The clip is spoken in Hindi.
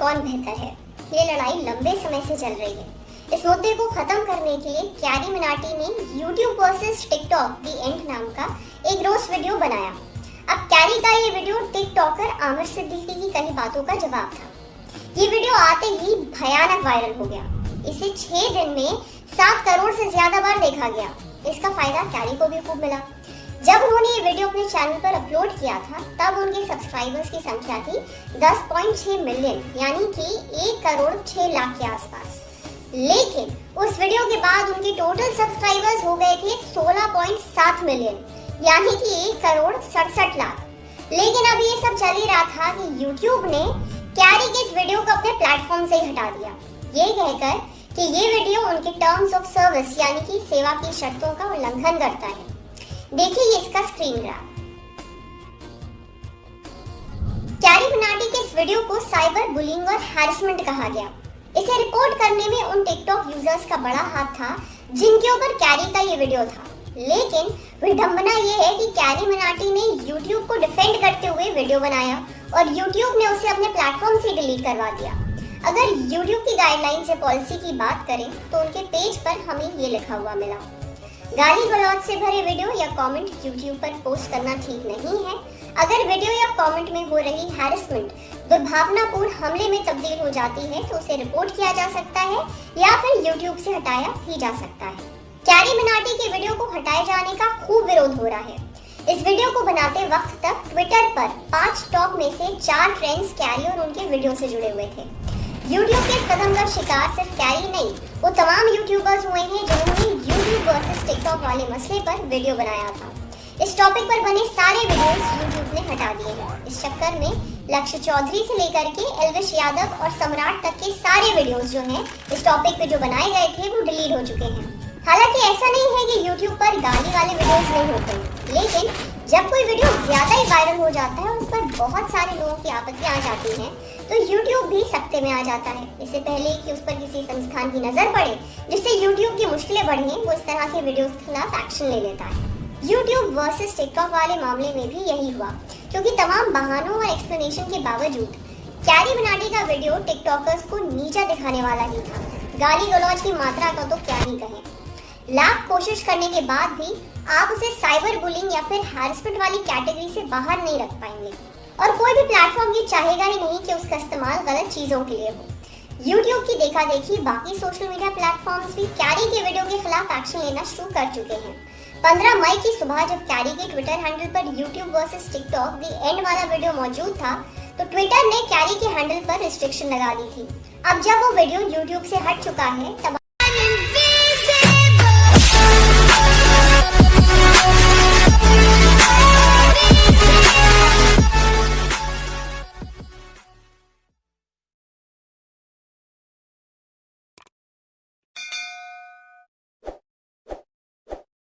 कौन बेहतर है? ये लड़ाई लंबे समय से चल रही है। इस मुद्दे को खत्म करने के लिए क्यारी मिनाटी ने YouTube versus TikTok the end नाम का एक रोस्ट वीडियो बनाया। अब कैरी का ये वीडियो टिकटॉकर आमिर सिद्दीकी की कई बातों का जवाब था। ये वीडियो आते ही भयानक वायरल हो गया। इसे छह दिन में सात करोड़ से ज़्यादा बार देखा गया। इसका फ़ायदा कैरी को भी खूब मिला। जब उन्होंने ये वीडियो अपने चैनल पर अपलोड किया था, तब उनके सब्सक्राइबर्स की संख्या थी 10.6 मिलियन यानी कि एक करोड़ छह लाख के आसपास। लेकिन उस वीडियो के बाद उनके टोटल सब्सक्राइबर्स हो गए थे 16.7 मिलियन यानी कि एक करोड़ सड़सठ लाख। लेकिन अभी ये सब चल ही रहा था कि यूट्यूब ने कैरी के इस वीडियो को अपने प्लेटफॉर्म से हटा दिया। ये कहकर कि ये वीडियो उनके टर्म्स ऑफ़ सर्विस यानी कि सेवा की शर्तों का उल्लंघन करता है। देखिए ये इसका स्क्रीन ग्राफ कैरी बनाटी के इस वीडियो को साइबर बुलिंग और हैरेसमेंट कहा गया। इसे रिपोर्ट करने में उन टिकटॉक यूज़र्स का बड़ा हाथ था, जिनके ऊपर कैरी का ये वीडियो था। लेकिन विडंबना ये है कि कैरी मनाटी ने YouTube को डिफेंड करते हुए वीडियो बनाया और YouTube ने उसे अपने प्लेटफॉर्म से डिलीट करवा दिया। अगर YouTube की गाइडलाइन से पॉलिसी की बात करें तो उनके पेज पर हमें ये लिखा हुआ मिला। गाली गलौज से भरे वीडियो या कमेंट यूट्यूब पर पोस्ट करना ठीक नहीं है। अगर वीडियो या कमेंट में हो रही हैरेसमेंट दुर्भावनापूर्ण हमले में तब्दील हो जाती है तो उसे रिपोर्ट किया जा सकता है या फिर यूट्यूब से हटाया ही जा सकता है। कैरी मिनाटी के वीडियो को हटाए जाने का खूब विरोध हो रहा है। इस वीडियो को बनाते वक्त तक ट्विटर पर पाँच टॉप में से चार ट्रेंड्स कैरी और उनके वीडियो से जुड़े हुए थे। यूट्यूब के कदम का शिकार सिर्फ़ कैरी नहीं, वो तमाम यूट्यूबर्स हुए हैं जिन्होंने यूट्यूब वर्सेस टिकटॉक वाले मसले पर वीडियो बनाया था। इस टॉपिक पर बने सारे वीडियोस यूट्यूब ने हटा दिए हैं। इस चक्कर में लक्ष्य चौधरी से लेकर के एलविश यादव और सम्राट तक के सारे वीडियोस जो हैं, इस टॉपिक पे जो बनाए गए थे, वो डिलीट हो चुके हैं। हालाँकि ऐसा नहीं है कि यूट्यूब पर गाली वाले वीडियोस नहीं होते लेकिन जब कोई वीडियो ज़्यादा ही वायरल हो जाता है, उस पर बहुत सारे लोगों की आपत्तियाँ आ जाती हैं तो YouTube भी सख्ते में आ जाता है। इससे पहले कि उस पर किसी संस्थान की नज़र पड़े, जिससे YouTube की मुश्किलें बढ़ें, वो इस तरह के वीडियो के खिलाफ एक्शन ले लेता है। YouTube वर्सेस टिकटॉक वाले मामले में भी यही हुआ, क्योंकि तमाम बहानों और एक्सप्लेनेशन के बावजूद कैरी बनाने का वीडियो टिकटॉकर्स को नीचा दिखाने वाला ही था। गाली गलौज की मात्रा का तो क्या ही कहें। लाख कोशिश करने के बाद भी आप उसे साइबर बुलिंग या फिर हैरेसमेंट वाली कैटेगरी से बाहर नहीं रख पाएँगे। और कोई भी प्लेटफॉर्म ये चाहेगा ही नहीं कि उसका इस्तेमाल गलत चीज़ों के लिए हो। YouTube की देखा देखी बाकी सोशल मीडिया प्लेटफॉर्म्स भी कैरी के वीडियो के खिलाफ एक्शन लेना शुरू कर चुके हैं। 15 मई की सुबह जब कैरी के ट्विटर हैंडल पर YouTube versus TikTok the end वाला वीडियो मौजूद था तो ट्विटर ने कैरी के हैंडल पर रिस्ट्रिक्शन लगा दी थी। अब जब वो वीडियो YouTube से हट चुका है, तब